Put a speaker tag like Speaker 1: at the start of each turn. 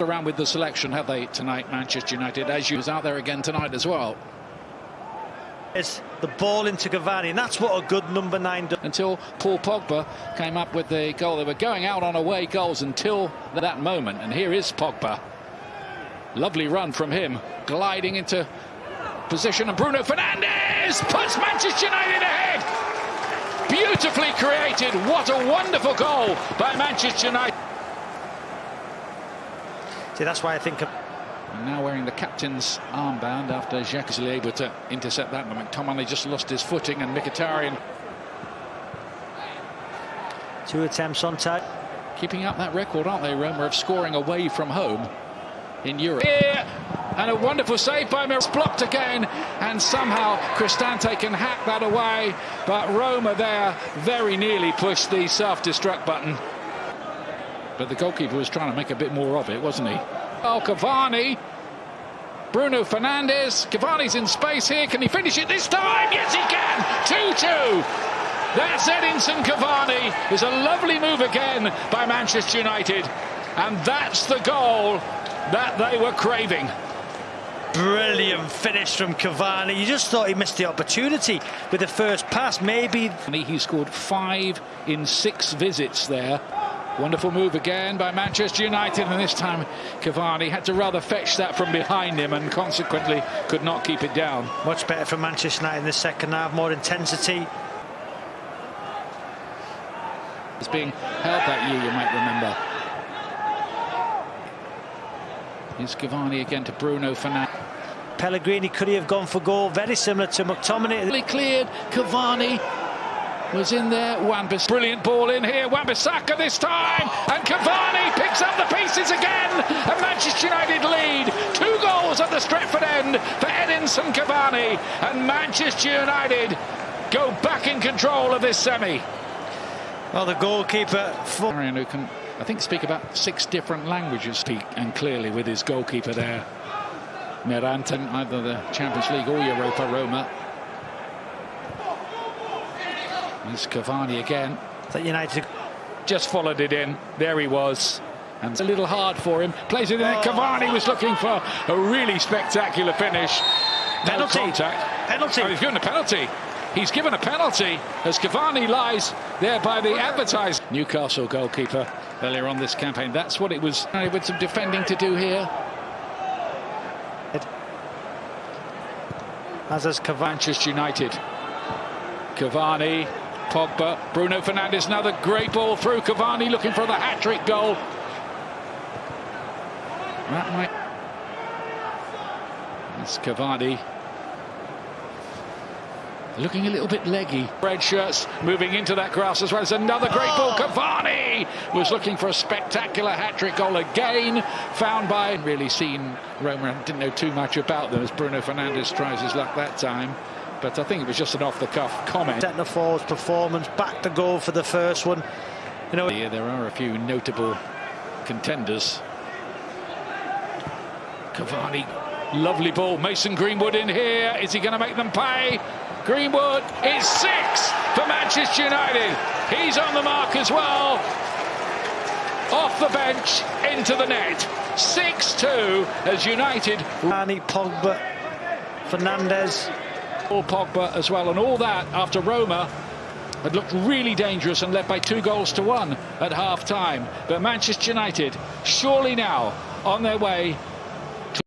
Speaker 1: around with the selection, have they, tonight, Manchester United, as you was out there again tonight as well.
Speaker 2: It's the ball into Cavani, and that's what a good number nine does.
Speaker 1: Until Paul Pogba came up with the goal. They were going out on away goals until that moment, and here is Pogba. Lovely run from him, gliding into position, and Bruno Fernandes puts Manchester United ahead. Beautifully created. What a wonderful goal by Manchester United.
Speaker 2: See, that's why I think.
Speaker 1: And now wearing the captain's armband after Jacques is able to intercept that. But McTominay just lost his footing and Mkhitaryan.
Speaker 2: Two attempts on time.
Speaker 1: Keeping up that record, aren't they, Roma, of scoring away from home in Europe. Here, and a wonderful save by Mills, blocked again, and somehow Cristante can hack that away. But Roma there very nearly pushed the self-destruct button. But the goalkeeper was trying to make a bit more of it, wasn't he? Oh, Cavani. Bruno Fernandes. Cavani's in space here. Can he finish it this time? Yes, he can. 2-2. That's Edinson Cavani. It's a lovely move again by Manchester United. And that's the goal that they were craving.
Speaker 2: Brilliant finish from Cavani. You just thought he missed the opportunity with the first pass. Maybe.
Speaker 1: He scored five in six visits there. Wonderful move again by Manchester United, and this time Cavani had to rather fetch that from behind him and consequently could not keep it down.
Speaker 2: Much better for Manchester United in the second half, more intensity.
Speaker 1: It's being held that year, you might remember. Here's Cavani again to Bruno Fernandes.
Speaker 2: Pellegrini could he have gone for goal, very similar to McTominay.
Speaker 1: Cleared, Cavani was in there. wan brilliant ball in here. Wan-Bissaka this time, and Cavani picks up the pieces again. And Manchester United lead. Two goals at the Stretford end for Edinson Cavani, and Manchester United go back in control of this semi.
Speaker 2: Well, the goalkeeper.
Speaker 1: Marion, who can, I think, speak about six different languages, speak and clearly with his goalkeeper there. Miranten, either the Champions League or Europa Roma. There's Cavani again.
Speaker 2: That United
Speaker 1: just followed it in. There he was. And it's a little hard for him. Plays it in. Oh. Cavani was looking for a really spectacular finish.
Speaker 2: Penalty.
Speaker 1: No contact.
Speaker 2: Penalty.
Speaker 1: Oh, he's given a penalty. He's given a penalty as Cavani lies there by the advertised Newcastle goalkeeper earlier on this campaign. That's what it was uh, with some defending to do here.
Speaker 2: As is Cavani.
Speaker 1: Manchester United. Cavani Pogba, Bruno Fernandes, another great ball through Cavani looking for the hat-trick goal. That might... It's Cavani. Looking a little bit leggy. Red shirts moving into that grass as well as another great ball. Oh. Cavani was looking for a spectacular hat-trick goal again. Found by... Really seen Roma, didn't know too much about them as Bruno Fernandes tries his luck that time but I think it was just an off-the-cuff comment.
Speaker 2: Centre forward's performance, back to goal for the first one.
Speaker 1: You know, there are a few notable contenders. Cavani, lovely ball. Mason Greenwood in here. Is he going to make them pay? Greenwood is six for Manchester United. He's on the mark as well. Off the bench, into the net. 6-2 as United.
Speaker 2: Rani, Pogba, Fernandes,
Speaker 1: Paul Pogba as well, and all that after Roma had looked really dangerous and led by two goals to one at half time. But Manchester United, surely now on their way